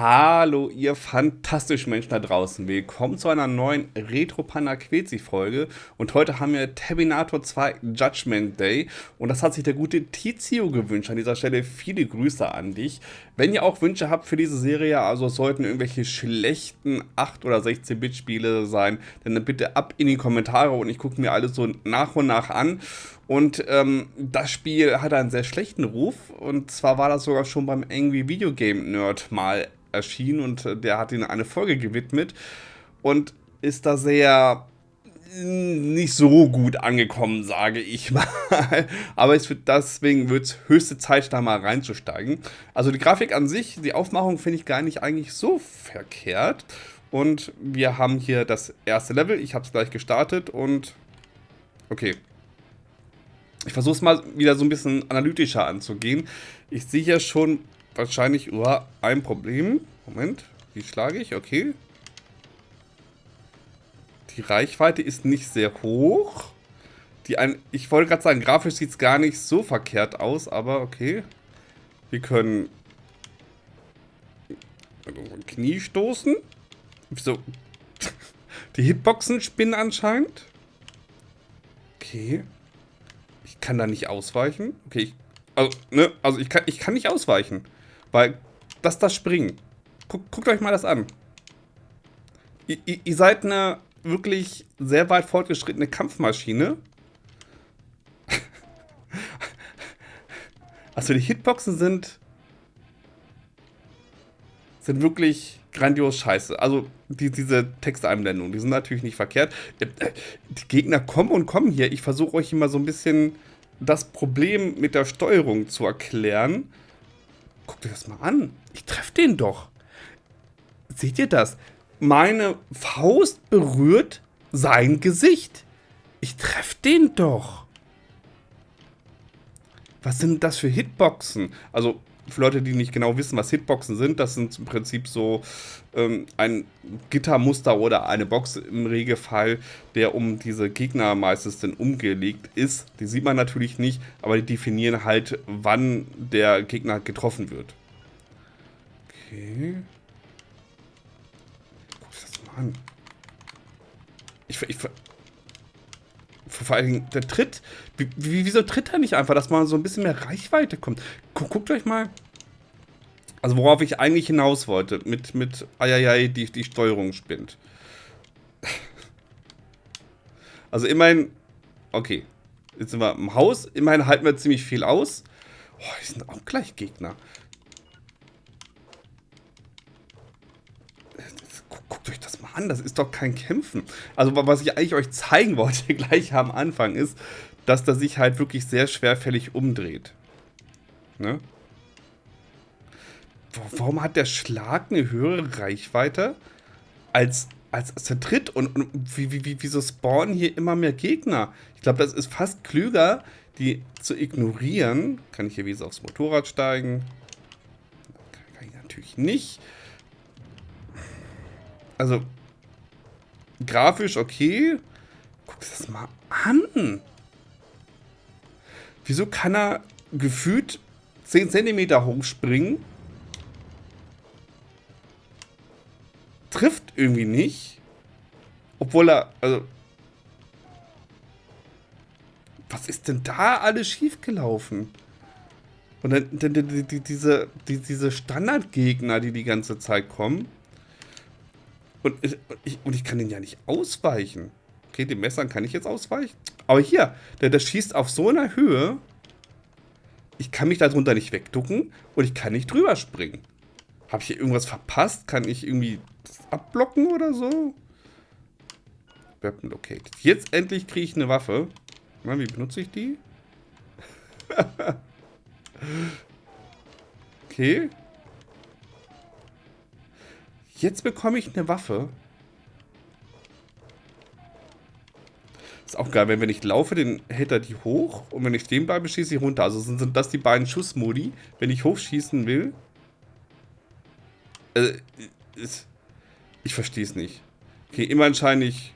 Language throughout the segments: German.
Hallo, ihr fantastischen Menschen da draußen. Willkommen zu einer neuen Retro Quetzi Folge. Und heute haben wir Terminator 2 Judgment Day. Und das hat sich der gute Tizio gewünscht. An dieser Stelle viele Grüße an dich. Wenn ihr auch Wünsche habt für diese Serie, also sollten irgendwelche schlechten 8 oder 16-Bit Spiele sein, dann bitte ab in die Kommentare und ich gucke mir alles so nach und nach an. Und ähm, das Spiel hat einen sehr schlechten Ruf. Und zwar war das sogar schon beim Angry Video Game Nerd mal erschienen und äh, der hat ihnen eine Folge gewidmet und ist da sehr mm, nicht so gut angekommen, sage ich mal. Aber es wird, deswegen wird es höchste Zeit, da mal reinzusteigen. Also die Grafik an sich, die Aufmachung finde ich gar nicht eigentlich so verkehrt. Und wir haben hier das erste Level. Ich habe es gleich gestartet und okay. Ich versuche es mal wieder so ein bisschen analytischer anzugehen. Ich sehe hier schon wahrscheinlich oh, ein Problem. Moment, wie schlage ich? Okay. Die Reichweite ist nicht sehr hoch. Die ein, ich wollte gerade sagen, grafisch sieht es gar nicht so verkehrt aus, aber okay. Wir können Knie stoßen. So. Die Hitboxen spinnen anscheinend. Okay. Kann da nicht ausweichen. Okay, ich, also, ne, also ich kann, ich kann nicht ausweichen. Weil das das Springen. Guckt, guckt euch mal das an. Ihr, ihr seid eine wirklich sehr weit fortgeschrittene Kampfmaschine. also die Hitboxen sind sind wirklich grandios scheiße. Also die, diese Texteinblendungen, die sind natürlich nicht verkehrt. Die Gegner kommen und kommen hier. Ich versuche euch immer so ein bisschen das Problem mit der Steuerung zu erklären. Guckt euch das mal an. Ich treffe den doch. Seht ihr das? Meine Faust berührt sein Gesicht. Ich treffe den doch. Was sind das für Hitboxen? Also, für Leute, die nicht genau wissen, was Hitboxen sind, das sind im Prinzip so ähm, ein Gittermuster oder eine Box im Regelfall, der um diese Gegner meistens dann umgelegt ist. Die sieht man natürlich nicht, aber die definieren halt, wann der Gegner getroffen wird. Okay. Guck dir das mal an. Ich, ich, vor allen Dingen der Tritt. Wie, wieso tritt er nicht einfach, dass man so ein bisschen mehr Reichweite kommt? Guckt euch mal. Also worauf ich eigentlich hinaus wollte, mit, mit Eieiei, die, die Steuerung spinnt. Also immerhin, okay, jetzt sind wir im Haus, immerhin halten wir ziemlich viel aus. Oh, die sind auch gleich Gegner. Guckt euch das mal an, das ist doch kein Kämpfen. Also was ich eigentlich euch zeigen wollte gleich am Anfang ist, dass der sich halt wirklich sehr schwerfällig umdreht. Ne? Warum hat der Schlag eine höhere Reichweite als, als, als der Tritt? Und, und wie, wie, wieso spawnen hier immer mehr Gegner? Ich glaube, das ist fast klüger, die zu ignorieren. Kann ich hier wie aufs Motorrad steigen? Kann ich natürlich nicht. Also, grafisch okay. Guck das mal an. Wieso kann er gefühlt 10 cm hochspringen? Trifft irgendwie nicht. Obwohl er, also... Was ist denn da alles schiefgelaufen? Und dann, dann die, die, diese, die, diese Standardgegner, die die ganze Zeit kommen. Und ich, und ich kann den ja nicht ausweichen. Okay, den Messern kann ich jetzt ausweichen. Aber hier, der, der schießt auf so einer Höhe. Ich kann mich darunter nicht wegducken und ich kann nicht drüber springen. Habe ich hier irgendwas verpasst? Kann ich irgendwie abblocken oder so? Weapon located. Jetzt endlich kriege ich eine Waffe. Na, wie benutze ich die? okay. Jetzt bekomme ich eine Waffe. Auch geil, wenn, wenn ich laufe, dann hält er die hoch und wenn ich stehen bleibe, schieße ich runter. Also sind, sind das die beiden Schussmodi, wenn ich hochschießen will. Äh, ich verstehe es nicht. Okay, immerhin scheine ich...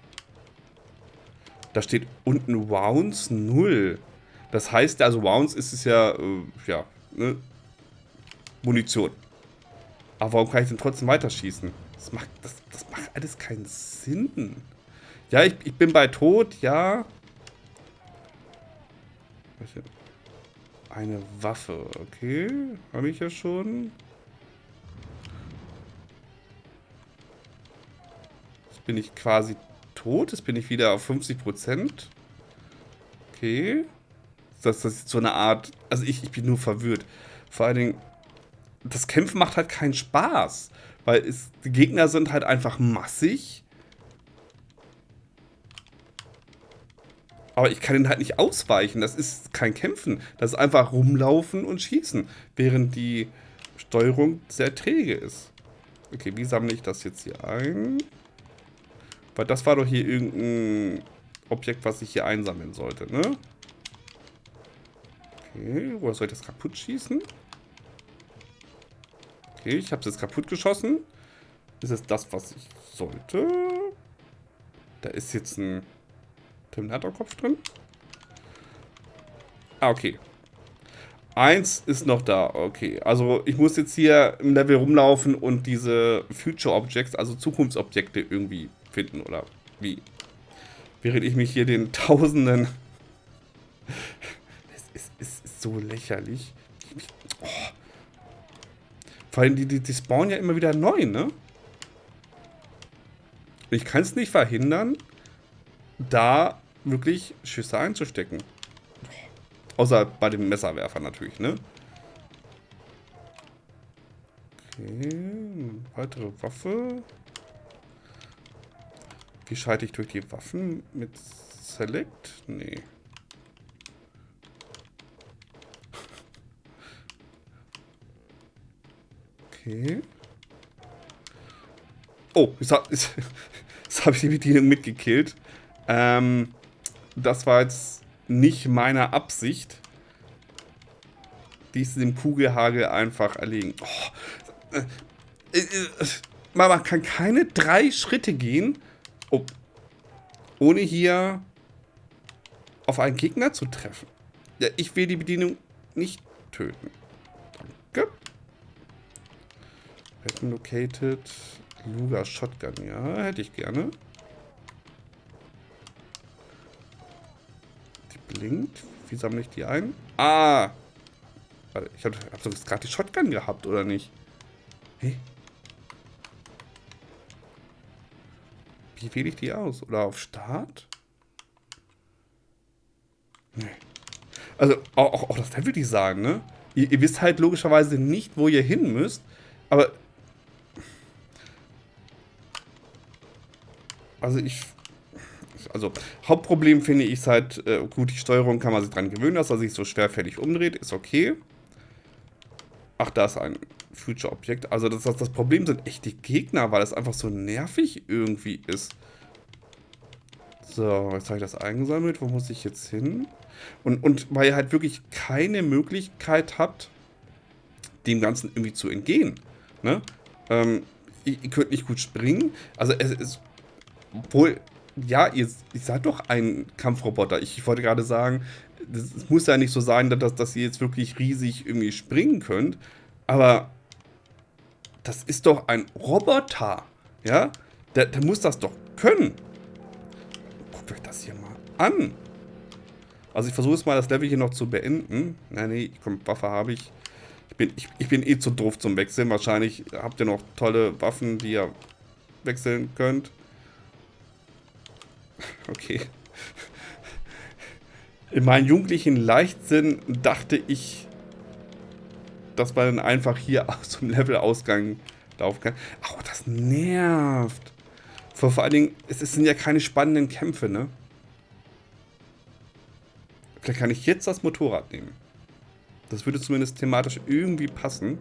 Da steht unten Rounds 0. Das heißt, also Rounds ist es ja, äh, ja, ne? Munition. Aber warum kann ich denn trotzdem weiterschießen? Das macht, das, das macht alles keinen Sinn. Ja, ich, ich bin bei Tod, ja. Eine Waffe, okay. Habe ich ja schon. Jetzt bin ich quasi tot. Jetzt bin ich wieder auf 50%. Okay. Das, das ist so eine Art... Also ich, ich bin nur verwirrt. Vor allen Dingen, das Kämpfen macht halt keinen Spaß. Weil es, die Gegner sind halt einfach massig. Aber ich kann ihn halt nicht ausweichen. Das ist kein Kämpfen. Das ist einfach rumlaufen und schießen. Während die Steuerung sehr träge ist. Okay, wie sammle ich das jetzt hier ein? Weil das war doch hier irgendein Objekt, was ich hier einsammeln sollte, ne? Okay, woher soll ich das kaputt schießen? Okay, ich habe es jetzt kaputt geschossen. Ist es das, was ich sollte? Da ist jetzt ein Terminator-Kopf drin. Ah, okay. Eins ist noch da, okay. Also ich muss jetzt hier im Level rumlaufen und diese Future Objects, also Zukunftsobjekte irgendwie finden oder wie. Während ich mich hier den Tausenden... es, ist, es ist so lächerlich. Oh. Vor allem, die, die, die spawnen ja immer wieder neu, ne? Ich kann es nicht verhindern, da wirklich Schüsse einzustecken. Außer bei dem Messerwerfer natürlich, ne? Okay, weitere Waffe. Wie schalte ich durch die Waffen? Mit Select? Nee. Okay. Oh, jetzt habe hab ich die Bedienung mitgekillt. Ähm, das war jetzt nicht meine Absicht. Die ist dem Kugelhagel einfach erlegen. Oh, äh, äh, äh, man kann keine drei Schritte gehen, oh, ohne hier auf einen Gegner zu treffen. Ja, ich will die Bedienung nicht töten. Danke. Weapon located. Luga Shotgun, ja, hätte ich gerne. Blinkt. Wie sammle ich die ein? Ah! Ich habe hab doch gerade die Shotgun gehabt, oder nicht? Hey. Wie wähle ich die aus? Oder auf Start? Nee. Also, auch, auch, auch das Level Design, ne? Ihr, ihr wisst halt logischerweise nicht, wo ihr hin müsst. Aber also ich, also Hauptproblem finde ich halt, äh, gut, die Steuerung kann man sich dran gewöhnen, dass er sich so schwerfällig umdreht, ist okay. Ach, da ist ein Future-Objekt. Also das, das, das Problem sind echt die Gegner, weil es einfach so nervig irgendwie ist. So, jetzt habe ich das eingesammelt. Wo muss ich jetzt hin? Und, und weil ihr halt wirklich keine Möglichkeit habt, dem Ganzen irgendwie zu entgehen. Ne? Ähm, ihr, ihr, könnt nicht gut springen. Also es ist obwohl, ja, ihr, ihr seid doch ein Kampfroboter. Ich, ich wollte gerade sagen, es muss ja nicht so sein, dass, dass ihr jetzt wirklich riesig irgendwie springen könnt. Aber das ist doch ein Roboter. Ja? Der, der muss das doch können. Guckt euch das hier mal an. Also ich versuche es mal, das Level hier noch zu beenden. Nein, nee, komm, Waffe habe ich. Ich bin, ich, ich bin eh zu doof zum Wechseln. Wahrscheinlich habt ihr noch tolle Waffen, die ihr wechseln könnt. Okay. In meinem jugendlichen Leichtsinn dachte ich, dass man dann einfach hier dem Levelausgang laufen kann. Ach, das nervt. Vor, vor allen Dingen, es sind ja keine spannenden Kämpfe, ne? Vielleicht kann ich jetzt das Motorrad nehmen. Das würde zumindest thematisch irgendwie passen.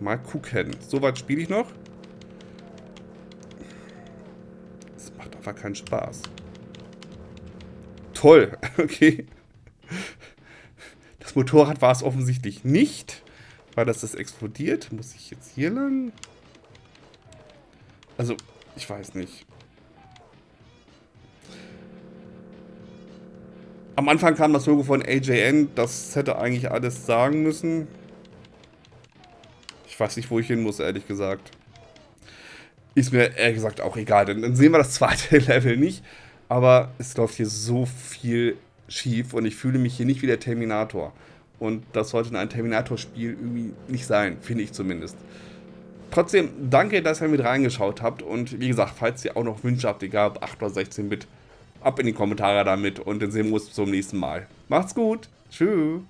Mal gucken. Soweit spiele ich noch. Einfach keinen Spaß. Toll, okay. Das Motorrad war es offensichtlich nicht, weil das ist explodiert. Muss ich jetzt hier lang? Also, ich weiß nicht. Am Anfang kam das Logo von AJN. Das hätte eigentlich alles sagen müssen. Ich weiß nicht, wo ich hin muss, ehrlich gesagt. Ist mir ehrlich gesagt auch egal, denn dann sehen wir das zweite Level nicht. Aber es läuft hier so viel schief und ich fühle mich hier nicht wie der Terminator. Und das sollte in einem Terminator-Spiel irgendwie nicht sein, finde ich zumindest. Trotzdem, danke, dass ihr mit reingeschaut habt. Und wie gesagt, falls ihr auch noch Wünsche habt, egal ob 8 oder 16 Bit, ab in die Kommentare damit. Und dann sehen wir uns zum nächsten Mal. Macht's gut. Tschüss.